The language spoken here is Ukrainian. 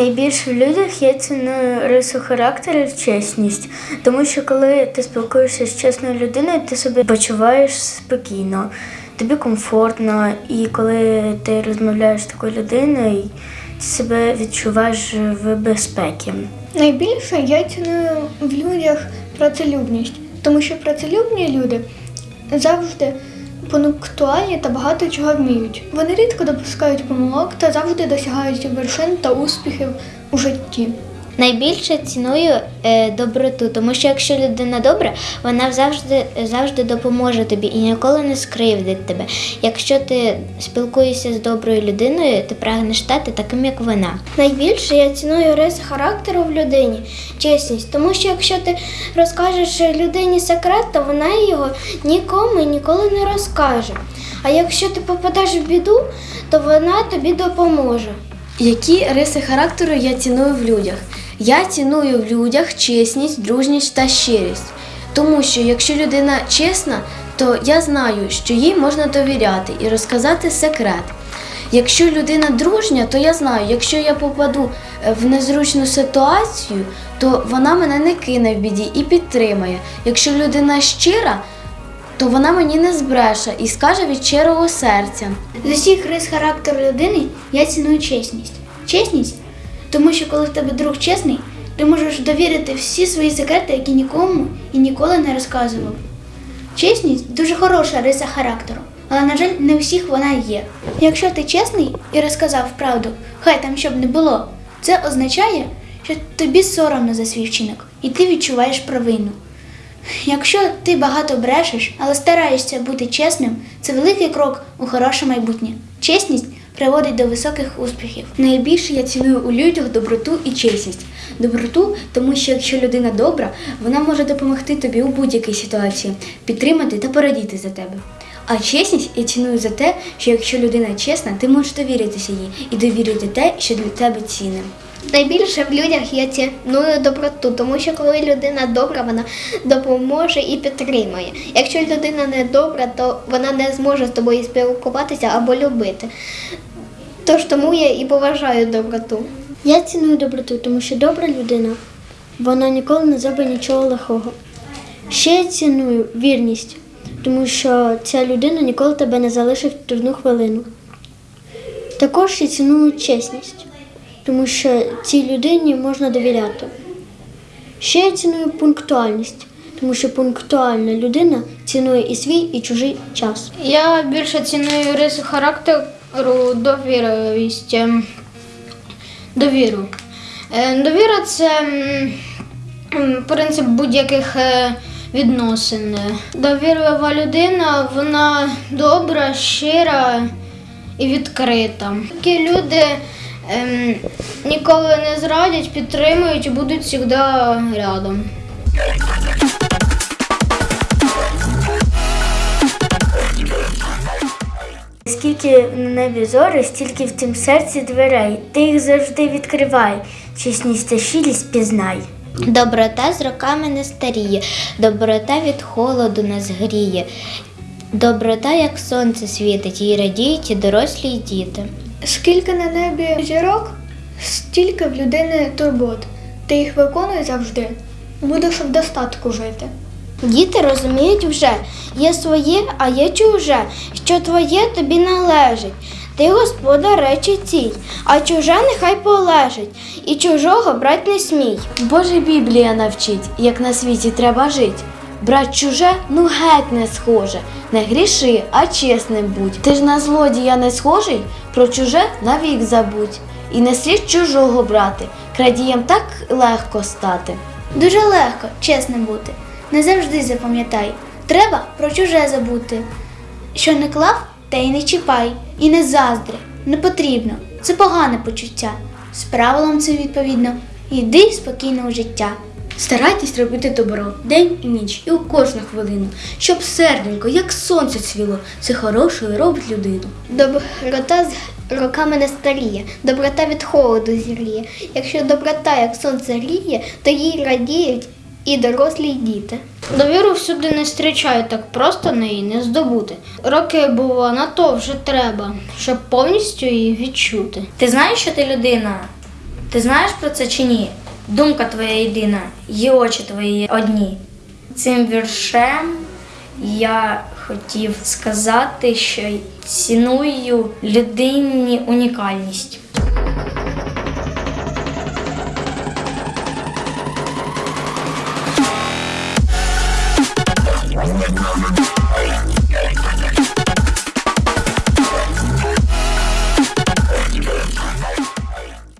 Найбільше в людях я ціную рису характеру чесність, тому що коли ти спілкуєшся з чесною людиною, ти себе почуваєш спокійно, тобі комфортно, і коли ти розмовляєш з такою людиною, ти себе відчуваєш в безпеці. Найбільше я ціную в людях працелюбність, тому що працелюбні люди завжди пунктуальні та багато чого вміють. Вони рідко допускають помилок та завжди досягають вершин та успіхів у житті. Найбільше ціную е, доброту, тому що якщо людина добра, вона завжди, завжди допоможе тобі і ніколи не скривдить тебе. Якщо ти спілкуєшся з доброю людиною, ти прагнеш стати таким, як вона. Найбільше я ціную риси характеру в людині, чесність, тому що якщо ти розкажеш людині секрет, то вона його нікому і ніколи не розкаже. А якщо ти попадеш в біду, то вона тобі допоможе. Які риси характеру я ціную в людях? Я ціную в людях чесність, дружність та щирість. Тому що якщо людина чесна, то я знаю, що їй можна довіряти і розказати секрет. Якщо людина дружня, то я знаю, якщо я попаду е, в незручну ситуацію, то вона мене не кине в біді і підтримає. Якщо людина щира, то вона мені не збреше і скаже від щирого серця. З усіх рис характеру людини я ціную чесність. Чесність, тому що коли в тебе друг чесний, ти можеш довірити всі свої секрети, які нікому і ніколи не розказував. Чесність дуже хороша риса характеру, але, на жаль, не всіх вона є. Якщо ти чесний і розказав правду, хай там щоб не було, це означає, що тобі соромно за свій вчинок, і ти відчуваєш провину. Якщо ти багато брешеш, але стараєшся бути чесним, це великий крок у хороше майбутнє. Чесність приводить до високих успіхів. Найбільше я ціную у людях доброту і чесність. Доброту, тому що якщо людина добра, вона може допомогти тобі у будь-якій ситуації, підтримати та порадіти за тебе. А чесність я ціную за те, що якщо людина чесна, ти можеш довіритися їй і довірити те, що для тебе цінне. Найбільше в людях я ціную доброту, тому що коли людина добра, вона допоможе і підтримує. Якщо людина не добра, то вона не зможе з тобою спілкуватися або любити. Тож тому я і поважаю доброту. Я ціную доброту, тому що добра людина, вона ніколи не зробить нічого лихого. Ще я ціную вірність, тому що ця людина ніколи тебе не залишить в трудну хвилину. Також я ціную чесність, тому що цій людині можна довіряти. Ще я ціную пунктуальність, тому що пунктуальна людина цінує і свій, і чужий час. Я більше ціную риси характеру довіровість. Довіру. Е, Довіра це принцип будь-яких е, відносин. Довірлива людина, вона добра, щира і відкрита. Такі люди ем, ніколи не зрадять, підтримують і будуть завжди рядом. Скільки на небі зори, стільки в тім серці дверей. Ти їх завжди відкривай, чесність та щирість пізнай. Доброта з роками не старіє, доброта від холоду нас гріє. Доброта, як сонце світить, їй радіють і дорослі, і діти. Скільки на небі зірок, стільки в людини турбот. Ти їх виконуй завжди. Будеш в достатку жити. Діти розуміють вже, є своє, а є чуже, що твоє тобі належить. Ти господар речі цій, а чуже нехай полежить, і чужого брать не смій. Боже Біблія навчить, як на світі треба жить. Брать чуже, ну геть не схоже. Не гріши, а чесним будь. Ти ж на злодія не схожий, про чуже навік забудь. І не слід чужого брати, крадієм так легко стати. Дуже легко, чесним бути. Не завжди запам'ятай. Треба про чуже забути. Що не клав, те й не чіпай. І не заздри. Не потрібно. Це погане почуття. З правилом це відповідно. Йди спокійно у життя. Старайтесь робити добро день і ніч, і у кожну хвилину, щоб серденько, як сонце цвіло, це хорошою робить людину. Доброта з роками не старіє, доброта від холоду зіріє. Якщо доброта, як сонце гріє, то їй радіють і дорослі і діти. Довіру всюди не зустрічаю, так просто неї не здобути. Роки було на то вже треба, щоб повністю її відчути. Ти знаєш, що ти людина? Ти знаєш про це чи ні? Думка твоя єдина, і очі твої одні. Цим віршем я хотів сказати, що ціную людині унікальність.